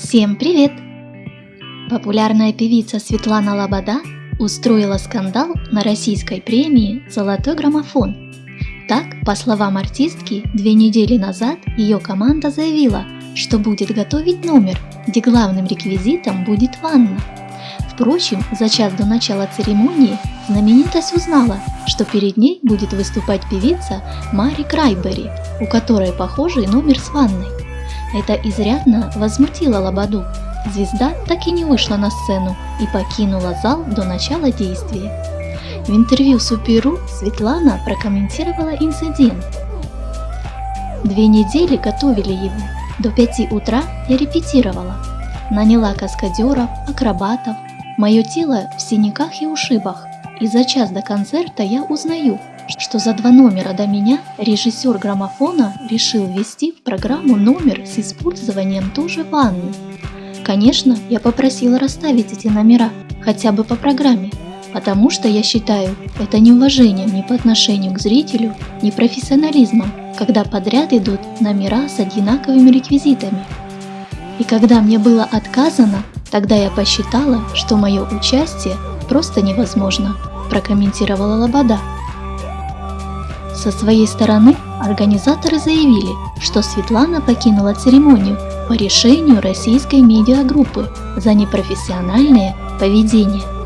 Всем привет! Популярная певица Светлана Лобода устроила скандал на российской премии «Золотой граммофон». Так, по словам артистки, две недели назад ее команда заявила, что будет готовить номер, где главным реквизитом будет ванна. Впрочем, за час до начала церемонии знаменитость узнала, что перед ней будет выступать певица Мари Крайбери, у которой похожий номер с ванной. Это изрядно возмутило Лободу. Звезда так и не вышла на сцену и покинула зал до начала действия. В интервью Суперу Светлана прокомментировала инцидент. Две недели готовили его. До пяти утра я репетировала. Наняла каскадеров, акробатов. Мое тело в синяках и ушибах. И за час до концерта я узнаю, что за два номера до меня режиссер граммофона решил ввести в программу номер с использованием тоже ванны. Конечно, я попросила расставить эти номера хотя бы по программе, потому что я считаю это неуважением ни по отношению к зрителю, ни профессионализмом, когда подряд идут номера с одинаковыми реквизитами. И когда мне было отказано, тогда я посчитала, что мое участие просто невозможно, прокомментировала Лобода. Со своей стороны организаторы заявили, что Светлана покинула церемонию по решению российской медиагруппы за непрофессиональное поведение.